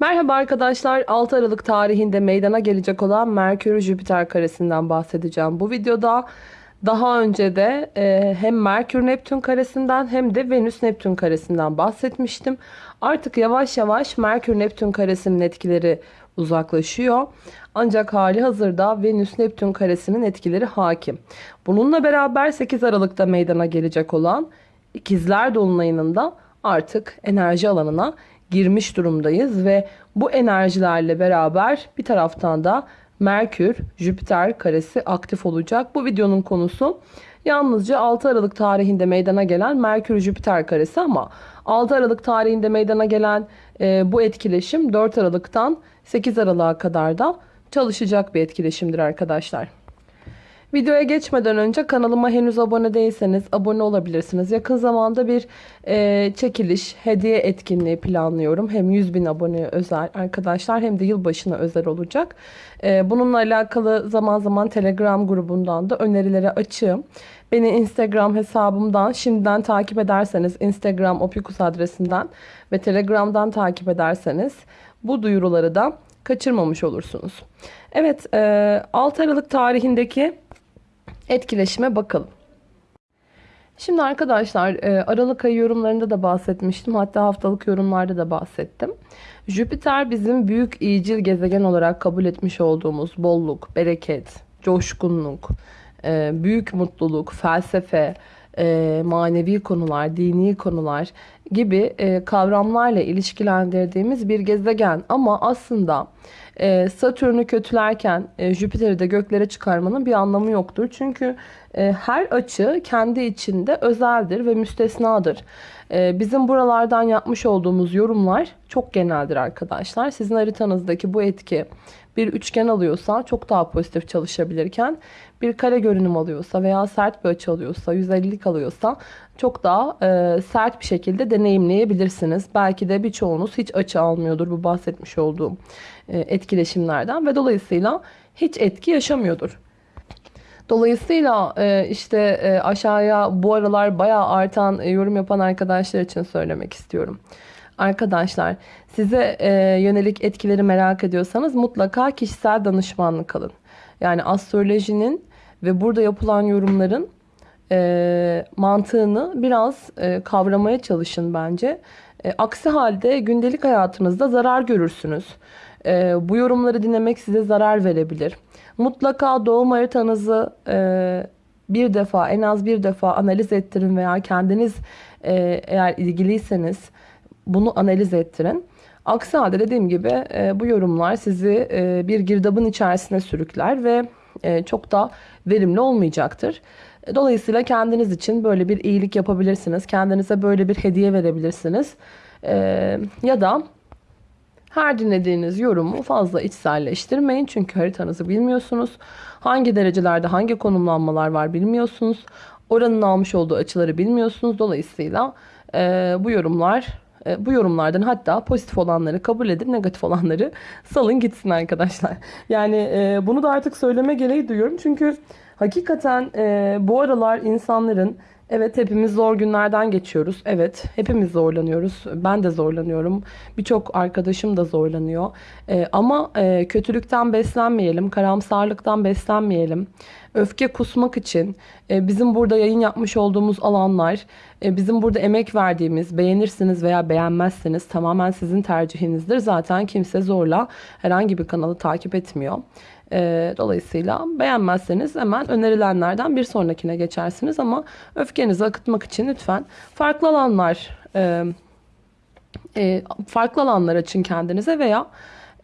Merhaba arkadaşlar. 6 Aralık tarihinde meydana gelecek olan Merkür-Jüpiter karesinden bahsedeceğim. Bu videoda daha önce de e, hem Merkür-Neptün karesinden hem de Venüs-Neptün karesinden bahsetmiştim. Artık yavaş yavaş Merkür-Neptün karesinin etkileri uzaklaşıyor. Ancak hali hazırda Venüs-Neptün karesinin etkileri hakim. Bununla beraber 8 Aralık'ta meydana gelecek olan İkizler Dolunay'ının da artık enerji alanına girmiş durumdayız ve bu enerjilerle beraber bir taraftan da Merkür, Jüpiter karesi aktif olacak. Bu videonun konusu yalnızca 6 Aralık tarihinde meydana gelen Merkür Jüpiter karesi ama 6 Aralık tarihinde meydana gelen e, bu etkileşim 4 Aralık'tan 8 Aralık'a kadar da çalışacak bir etkileşimdir arkadaşlar. Videoya geçmeden önce kanalıma henüz abone değilseniz abone olabilirsiniz. Yakın zamanda bir e, çekiliş, hediye etkinliği planlıyorum. Hem 100 bin aboneye özel arkadaşlar hem de yılbaşına özel olacak. E, bununla alakalı zaman zaman Telegram grubundan da önerilere açığım. Beni Instagram hesabımdan şimdiden takip ederseniz Instagram opikus adresinden ve Telegram'dan takip ederseniz bu duyuruları da kaçırmamış olursunuz. Evet 6 Aralık tarihindeki etkileşime bakalım. Şimdi arkadaşlar e, Aralık ayı yorumlarında da bahsetmiştim. Hatta haftalık yorumlarda da bahsettim. Jüpiter bizim büyük iyicil gezegen olarak kabul etmiş olduğumuz bolluk, bereket, coşkunluk, e, büyük mutluluk, felsefe, e, manevi konular, dini konular gibi kavramlarla ilişkilendirdiğimiz bir gezegen. Ama aslında e, Satürn'ü kötülerken e, Jüpiter'i de göklere çıkarmanın bir anlamı yoktur. Çünkü e, her açı kendi içinde özeldir ve müstesnadır. E, bizim buralardan yapmış olduğumuz yorumlar çok geneldir arkadaşlar. Sizin haritanızdaki bu etki bir üçgen alıyorsa çok daha pozitif çalışabilirken bir kare görünüm alıyorsa veya sert bir açı alıyorsa 150'lik alıyorsa çok daha e, sert bir şekilde deneyimleyebilirsiniz. Belki de birçoğunuz hiç açı almıyordur bu bahsetmiş olduğum e, etkileşimlerden ve dolayısıyla hiç etki yaşamıyordur. Dolayısıyla e, işte e, aşağıya bu aralar bayağı artan yorum yapan arkadaşlar için söylemek istiyorum. Arkadaşlar size yönelik etkileri merak ediyorsanız mutlaka kişisel danışmanlık alın. Yani astrolojinin ve burada yapılan yorumların mantığını biraz kavramaya çalışın bence. aksi halde gündelik hayatınızda zarar görürsünüz. E, bu yorumları dinlemek size zarar verebilir. Mutlaka doğum haritanızı e, bir defa en az bir defa analiz ettirin veya kendiniz e, eğer ilgiliyseniz bunu analiz ettirin. Aksi halde dediğim gibi e, bu yorumlar sizi e, bir girdabın içerisine sürükler ve e, çok da verimli olmayacaktır. Dolayısıyla kendiniz için böyle bir iyilik yapabilirsiniz. Kendinize böyle bir hediye verebilirsiniz. E, ya da her dinlediğiniz yorumu fazla içselleştirmeyin. Çünkü haritanızı bilmiyorsunuz. Hangi derecelerde hangi konumlanmalar var bilmiyorsunuz. Oranın almış olduğu açıları bilmiyorsunuz. Dolayısıyla e, bu yorumlar e, bu yorumlardan hatta pozitif olanları kabul edip negatif olanları salın gitsin arkadaşlar. Yani e, bunu da artık söyleme gereği duyuyorum. Çünkü hakikaten e, bu aralar insanların Evet hepimiz zor günlerden geçiyoruz. Evet hepimiz zorlanıyoruz. Ben de zorlanıyorum. Birçok arkadaşım da zorlanıyor. Ee, ama e, kötülükten beslenmeyelim, karamsarlıktan beslenmeyelim. Öfke kusmak için e, bizim burada yayın yapmış olduğumuz alanlar, e, bizim burada emek verdiğimiz, beğenirsiniz veya beğenmezseniz tamamen sizin tercihinizdir. Zaten kimse zorla herhangi bir kanalı takip etmiyor. E, dolayısıyla beğenmezseniz hemen önerilenlerden bir sonrakine geçersiniz ama öfkenizi akıtmak için lütfen farklı alanlar e, e, farklı alanlar açın kendinize veya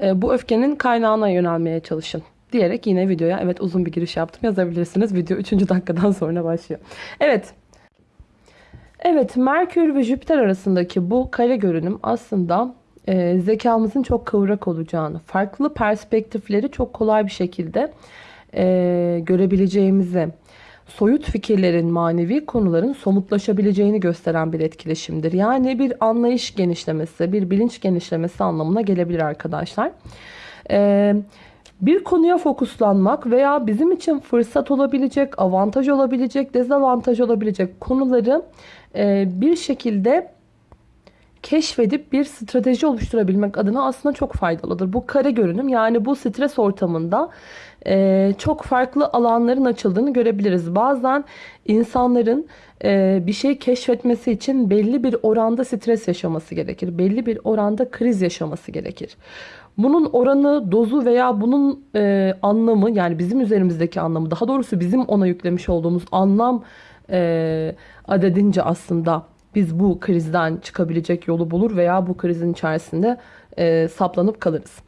e, bu öfkenin kaynağına yönelmeye çalışın diyerek yine videoya evet uzun bir giriş yaptım yazabilirsiniz. Video 3. dakikadan sonra başlıyor. Evet. Evet Merkür ve Jüpiter arasındaki bu kare görünüm aslında e, zekamızın çok kıvrak olacağını, farklı perspektifleri çok kolay bir şekilde e, görebileceğimizi, soyut fikirlerin, manevi konuların somutlaşabileceğini gösteren bir etkileşimdir. Yani bir anlayış genişlemesi, bir bilinç genişlemesi anlamına gelebilir arkadaşlar. Ee, bir konuya fokuslanmak veya bizim için fırsat olabilecek, avantaj olabilecek, dezavantaj olabilecek konuları e, bir şekilde keşfedip bir strateji oluşturabilmek adına aslında çok faydalıdır. Bu kare görünüm yani bu stres ortamında e, çok farklı alanların açıldığını görebiliriz. Bazen insanların e, bir şey keşfetmesi için belli bir oranda stres yaşaması gerekir. Belli bir oranda kriz yaşaması gerekir. Bunun oranı, dozu veya bunun e, anlamı yani bizim üzerimizdeki anlamı daha doğrusu bizim ona yüklemiş olduğumuz anlam e, adedince aslında biz bu krizden çıkabilecek yolu bulur veya bu krizin içerisinde e, saplanıp kalırız.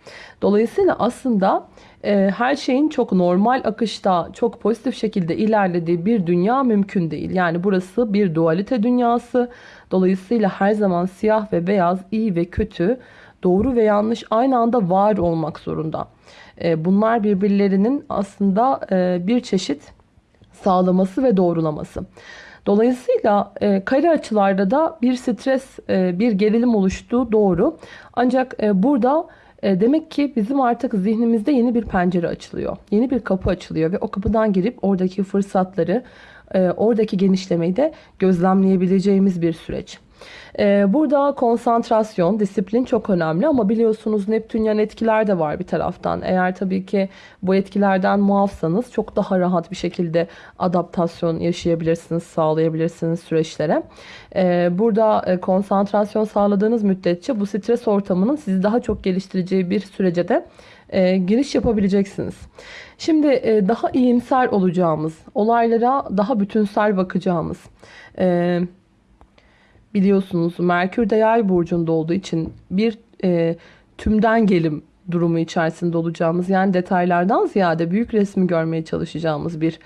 Dolayısıyla aslında e, her şeyin çok normal akışta, çok pozitif şekilde ilerlediği bir dünya mümkün değil. Yani burası bir dualite dünyası. Dolayısıyla her zaman siyah ve beyaz, iyi ve kötü, doğru ve yanlış aynı anda var olmak zorunda. E, bunlar birbirlerinin aslında e, bir çeşit sağlaması ve doğrulaması. Dolayısıyla e, kare açılarda da bir stres, e, bir gerilim oluştuğu doğru. Ancak e, burada e, demek ki bizim artık zihnimizde yeni bir pencere açılıyor. Yeni bir kapı açılıyor ve o kapıdan girip oradaki fırsatları, e, oradaki genişlemeyi de gözlemleyebileceğimiz bir süreç. Ee, burada konsantrasyon, disiplin çok önemli ama biliyorsunuz Neptünyen etkiler de var bir taraftan. Eğer tabii ki bu etkilerden muafsanız çok daha rahat bir şekilde adaptasyon yaşayabilirsiniz, sağlayabilirsiniz süreçlere. Ee, burada e, konsantrasyon sağladığınız müddetçe bu stres ortamının sizi daha çok geliştireceği bir sürece de e, giriş yapabileceksiniz. Şimdi e, daha iyimser olacağımız, olaylara daha bütünsel bakacağımız, biliyorsunuz Merkür de yay burcunda olduğu için bir e, tümden gelim durumu içerisinde olacağımız yani detaylardan ziyade büyük resmi görmeye çalışacağımız bir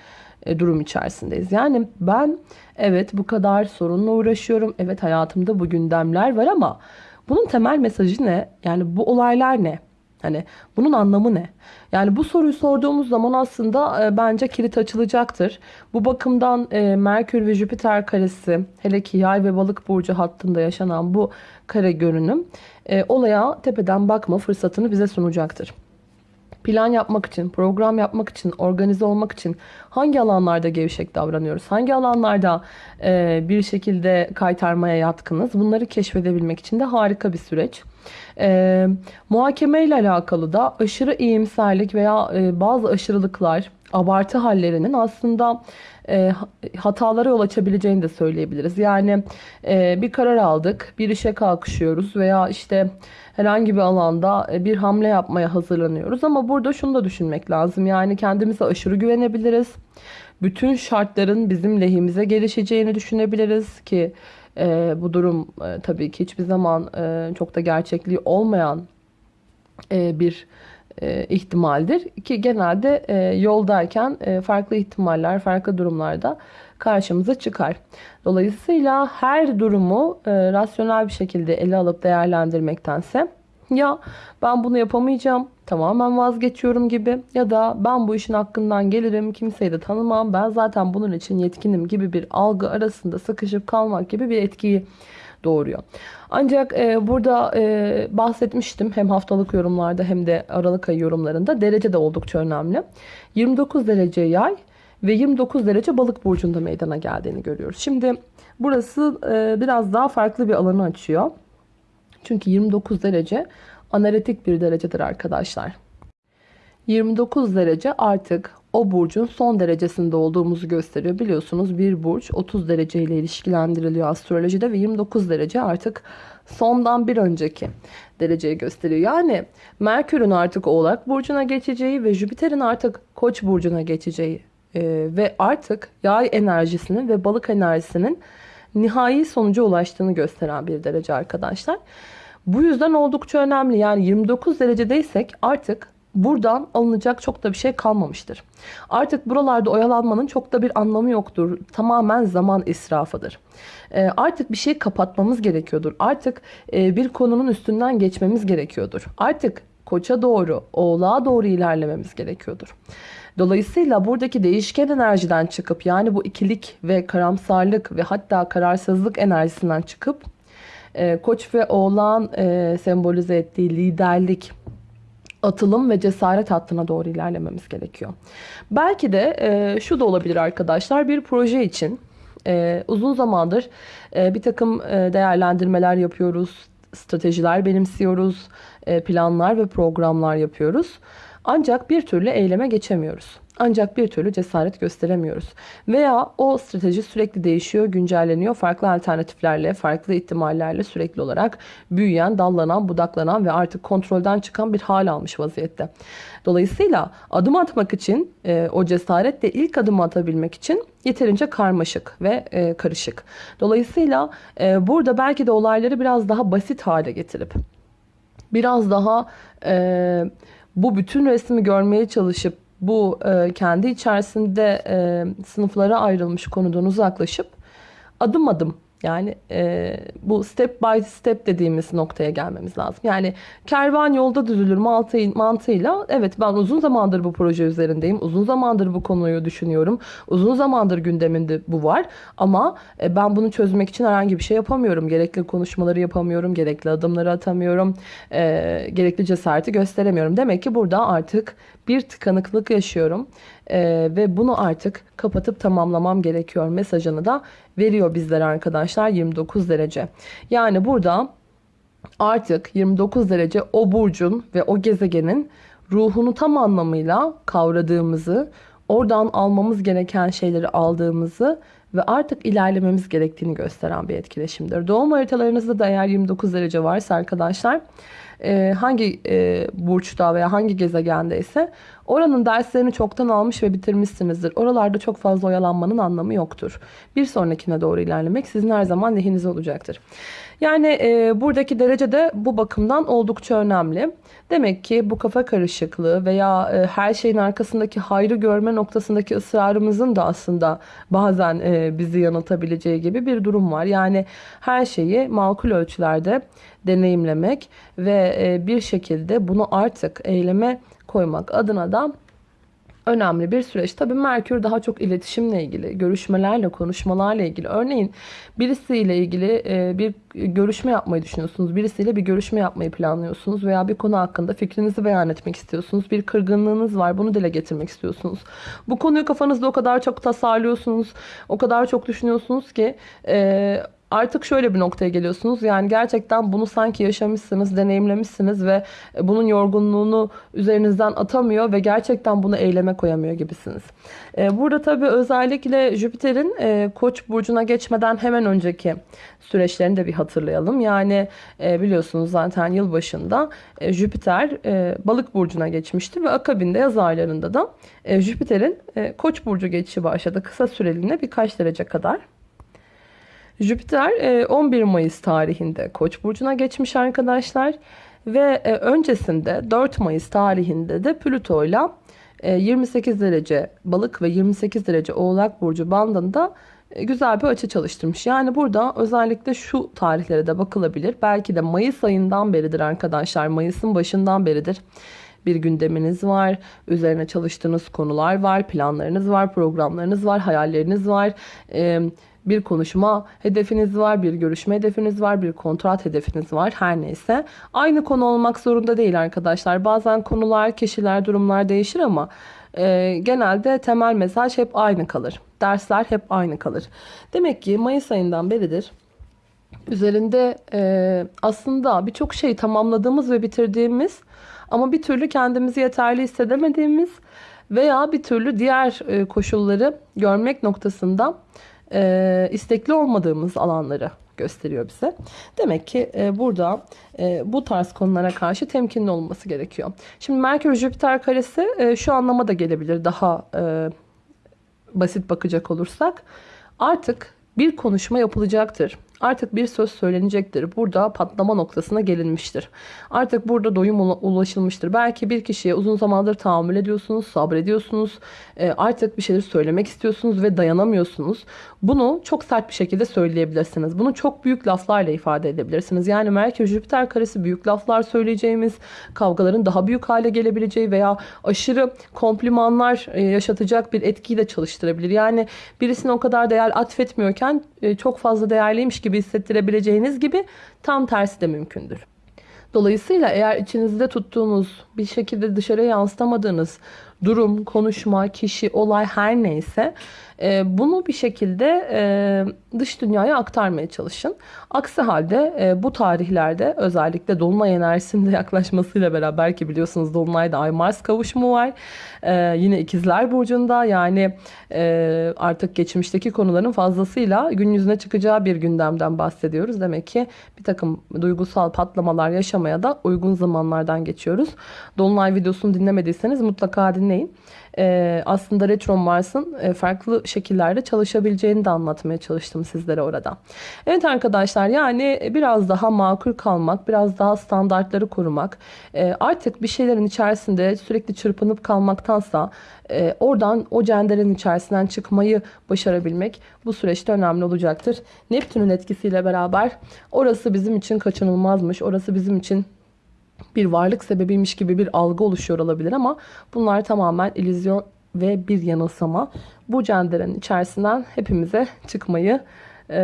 e, durum içerisindeyiz. Yani ben evet bu kadar sorunla uğraşıyorum. Evet hayatımda bu gündemler var ama bunun temel mesajı ne? Yani bu olaylar ne? Hani bunun anlamı ne? Yani bu soruyu sorduğumuz zaman aslında e, bence kilit açılacaktır. Bu bakımdan e, Merkür ve Jüpiter karesi hele ki yay ve balık burcu hattında yaşanan bu kare görünüm e, olaya tepeden bakma fırsatını bize sunacaktır plan yapmak için, program yapmak için, organize olmak için hangi alanlarda gevşek davranıyoruz? Hangi alanlarda e, bir şekilde kaytarmaya yatkınız? Bunları keşfedebilmek için de harika bir süreç. E, muhakeme ile alakalı da aşırı iyimserlik veya e, bazı aşırılıklar, abartı hallerinin aslında e, hatalara yol açabileceğini de söyleyebiliriz. Yani e, bir karar aldık, bir işe kalkışıyoruz veya işte herhangi bir alanda e, bir hamle yapmaya hazırlanıyoruz. Ama burada şunu da düşünmek lazım. Yani kendimize aşırı güvenebiliriz. Bütün şartların bizim lehimize gelişeceğini düşünebiliriz ki e, bu durum e, tabii ki hiçbir zaman e, çok da gerçekliği olmayan e, bir e, ihtimaldir. Ki genelde e, yoldayken e, farklı ihtimaller, farklı durumlarda karşımıza çıkar. Dolayısıyla her durumu e, rasyonel bir şekilde ele alıp değerlendirmektense ya ben bunu yapamayacağım tamamen vazgeçiyorum gibi ya da ben bu işin hakkından gelirim kimseyi de tanımam ben zaten bunun için yetkinim gibi bir algı arasında sıkışıp kalmak gibi bir etkiyi doğuruyor. Ancak e, burada e, bahsetmiştim hem haftalık yorumlarda hem de Aralık ayı yorumlarında derece de oldukça önemli. 29 derece yay ve 29 derece balık burcunda meydana geldiğini görüyoruz. Şimdi burası e, biraz daha farklı bir alanı açıyor. Çünkü 29 derece analitik bir derecedir arkadaşlar. 29 derece artık o burcun son derecesinde olduğumuzu gösteriyor. Biliyorsunuz bir burç 30 derece ile ilişkilendiriliyor astrolojide ve 29 derece artık sondan bir önceki dereceyi gösteriyor. Yani Merkür'ün artık Oğlak burcuna geçeceği ve Jüpiter'in artık Koç burcuna geçeceği e, ve artık yay enerjisinin ve balık enerjisinin nihai sonuca ulaştığını gösteren bir derece arkadaşlar. Bu yüzden oldukça önemli. Yani 29 derecedeysek artık buradan alınacak çok da bir şey kalmamıştır. Artık buralarda oyalanmanın çok da bir anlamı yoktur. Tamamen zaman israfıdır. E, artık bir şey kapatmamız gerekiyordur. Artık e, bir konunun üstünden geçmemiz gerekiyordur. Artık koça doğru, oğlağa doğru ilerlememiz gerekiyordur. Dolayısıyla buradaki değişken enerjiden çıkıp yani bu ikilik ve karamsarlık ve hatta kararsızlık enerjisinden çıkıp e, koç ve oğlan e, sembolize ettiği liderlik, atılım ve cesaret hattına doğru ilerlememiz gerekiyor. Belki de e, şu da olabilir arkadaşlar bir proje için Ee, uzun zamandır e, bir takım e, değerlendirmeler yapıyoruz, stratejiler benimsiyoruz, e, planlar ve programlar yapıyoruz. Ancak bir türlü eyleme geçemiyoruz. Ancak bir türlü cesaret gösteremiyoruz. Veya o strateji sürekli değişiyor, güncelleniyor. Farklı alternatiflerle, farklı ihtimallerle sürekli olarak büyüyen, dallanan, budaklanan ve artık kontrolden çıkan bir hal almış vaziyette. Dolayısıyla adım atmak için, e, o cesaretle ilk adımı atabilmek için yeterince karmaşık ve e, karışık. Dolayısıyla e, burada belki de olayları biraz daha basit hale getirip, biraz daha e, bu bütün resmi görmeye çalışıp bu e, kendi içerisinde e, sınıflara ayrılmış konudan uzaklaşıp adım adım yani e, bu step by step dediğimiz noktaya gelmemiz lazım. Yani kervan yolda düzülür mantığı, mantığıyla evet ben uzun zamandır bu proje üzerindeyim. Uzun zamandır bu konuyu düşünüyorum. Uzun zamandır gündeminde bu var. Ama e, ben bunu çözmek için herhangi bir şey yapamıyorum. Gerekli konuşmaları yapamıyorum. Gerekli adımları atamıyorum. E, gerekli cesareti gösteremiyorum. Demek ki burada artık bir tıkanıklık yaşıyorum. Ee, ve bunu artık kapatıp tamamlamam gerekiyor mesajını da veriyor bizlere arkadaşlar 29 derece. Yani burada artık 29 derece o burcun ve o gezegenin ruhunu tam anlamıyla kavradığımızı, oradan almamız gereken şeyleri aldığımızı ve artık ilerlememiz gerektiğini gösteren bir etkileşimdir. Doğum haritalarınızda da eğer 29 derece varsa arkadaşlar e, hangi e, burçta veya hangi gezegendeyse oranın derslerini çoktan almış ve bitirmişsinizdir. Oralarda çok fazla oyalanmanın anlamı yoktur. Bir sonrakine doğru ilerlemek sizin her zaman lehinize olacaktır. Yani e, buradaki derece de bu bakımdan oldukça önemli. Demek ki bu kafa karışıklığı veya e, her şeyin arkasındaki hayrı görme noktasındaki ısrarımızın da aslında bazen e, bizi yanıltabileceği gibi bir durum var. Yani her şeyi makul ölçülerde deneyimlemek ve e, bir şekilde bunu artık eyleme koymak adına da önemli bir süreç. Tabii Merkür daha çok iletişimle ilgili, görüşmelerle, konuşmalarla ilgili. Örneğin birisiyle ilgili e, bir görüşme yapmayı düşünüyorsunuz. Birisiyle bir görüşme yapmayı planlıyorsunuz veya bir konu hakkında fikrinizi beyan etmek istiyorsunuz. Bir kırgınlığınız var, bunu dile getirmek istiyorsunuz. Bu konuyu kafanızda o kadar çok tasarlıyorsunuz, o kadar çok düşünüyorsunuz ki e, artık şöyle bir noktaya geliyorsunuz. Yani gerçekten bunu sanki yaşamışsınız, deneyimlemişsiniz ve bunun yorgunluğunu üzerinizden atamıyor ve gerçekten bunu eyleme koyamıyor gibisiniz. Ee, burada tabii özellikle Jüpiter'in e, Koç burcuna geçmeden hemen önceki süreçlerini de bir hatırlayalım. Yani e, biliyorsunuz zaten yıl başında e, Jüpiter Balık burcuna geçmişti ve akabinde yaz aylarında da Jüpiter'in Koç burcu geçişi başladı. Kısa süreliğine birkaç derece kadar. Jüpiter 11 e, Mayıs tarihinde Koç burcuna geçmiş arkadaşlar ve e, öncesinde 4 Mayıs tarihinde de Plüto ile 28 derece Balık ve 28 derece Oğlak burcu bandında e, güzel bir açı çalıştırmış. Yani burada özellikle şu tarihlere de bakılabilir. Belki de Mayıs ayından beridir arkadaşlar. Mayıs'ın başından beridir bir gündeminiz var. Üzerine çalıştığınız konular var. Planlarınız var. Programlarınız var. Hayalleriniz var. Ee, bir konuşma hedefiniz var, bir görüşme hedefiniz var, bir kontrat hedefiniz var her neyse. Aynı konu olmak zorunda değil arkadaşlar. Bazen konular, kişiler, durumlar değişir ama e, genelde temel mesaj hep aynı kalır. Dersler hep aynı kalır. Demek ki Mayıs ayından beridir üzerinde e, aslında birçok şeyi tamamladığımız ve bitirdiğimiz ama bir türlü kendimizi yeterli hissedemediğimiz veya bir türlü diğer e, koşulları görmek noktasında e, istekli olmadığımız alanları gösteriyor bize. Demek ki e, burada e, bu tarz konulara karşı temkinli olması gerekiyor. Şimdi Merkür Jüpiter karesi e, şu anlama da gelebilir daha e, basit bakacak olursak. Artık bir konuşma yapılacaktır. Artık bir söz söylenecektir. Burada patlama noktasına gelinmiştir. Artık burada doyum ulaşılmıştır. Belki bir kişiye uzun zamandır tahammül ediyorsunuz, sabrediyorsunuz. E, artık bir şeyler söylemek istiyorsunuz ve dayanamıyorsunuz. Bunu çok sert bir şekilde söyleyebilirsiniz. Bunu çok büyük laflarla ifade edebilirsiniz. Yani Merkür Jüpiter karesi büyük laflar söyleyeceğimiz, kavgaların daha büyük hale gelebileceği veya aşırı komplimanlar e, yaşatacak bir etkiyi de çalıştırabilir. Yani birisine o kadar değer atfetmiyorken e, çok fazla değerliymiş gibi hissettirebileceğiniz gibi tam tersi de mümkündür. Dolayısıyla eğer içinizde tuttuğunuz bir şekilde dışarıya yansıtamadığınız durum, konuşma, kişi, olay her neyse e, bunu bir şekilde e, dış dünyaya aktarmaya çalışın. Aksi halde e, bu tarihlerde özellikle Dolunay enerjisinde yaklaşmasıyla beraber ki biliyorsunuz Dolunay'da Ay Mars kavuşumu var. E, yine ikizler burcunda yani e, artık geçmişteki konuların fazlasıyla gün yüzüne çıkacağı bir gündemden bahsediyoruz. Demek ki bir takım duygusal patlamalar yaşamaya da uygun zamanlardan geçiyoruz. Dolunay videosunu dinlemediyseniz mutlaka dinleyin. Ee, aslında Retro Mars'ın e, farklı şekillerde çalışabileceğini de anlatmaya çalıştım sizlere orada. Evet arkadaşlar yani biraz daha makul kalmak, biraz daha standartları korumak, e, artık bir şeylerin içerisinde sürekli çırpınıp kalmaktansa e, oradan o cenderenin içerisinden çıkmayı başarabilmek bu süreçte önemli olacaktır. Neptün'ün etkisiyle beraber orası bizim için kaçınılmazmış, orası bizim için bir varlık sebebiymiş gibi bir algı oluşuyor olabilir ama bunlar tamamen illüzyon ve bir yanılsama. Bu cenderenin içerisinden hepimize çıkmayı e,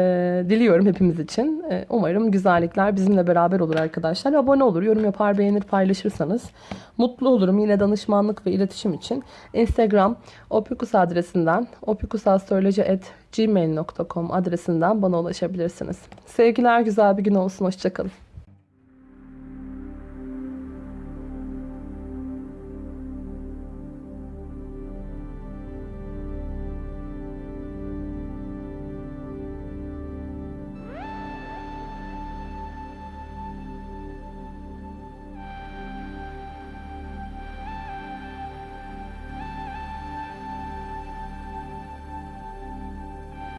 diliyorum hepimiz için. E, umarım güzellikler bizimle beraber olur arkadaşlar. Abone olur, yorum yapar, beğenir, paylaşırsanız mutlu olurum. Yine danışmanlık ve iletişim için Instagram opikus adresinden opikusastroloji.gmail.com adresinden bana ulaşabilirsiniz. Sevgiler güzel bir gün olsun. Hoşçakalın.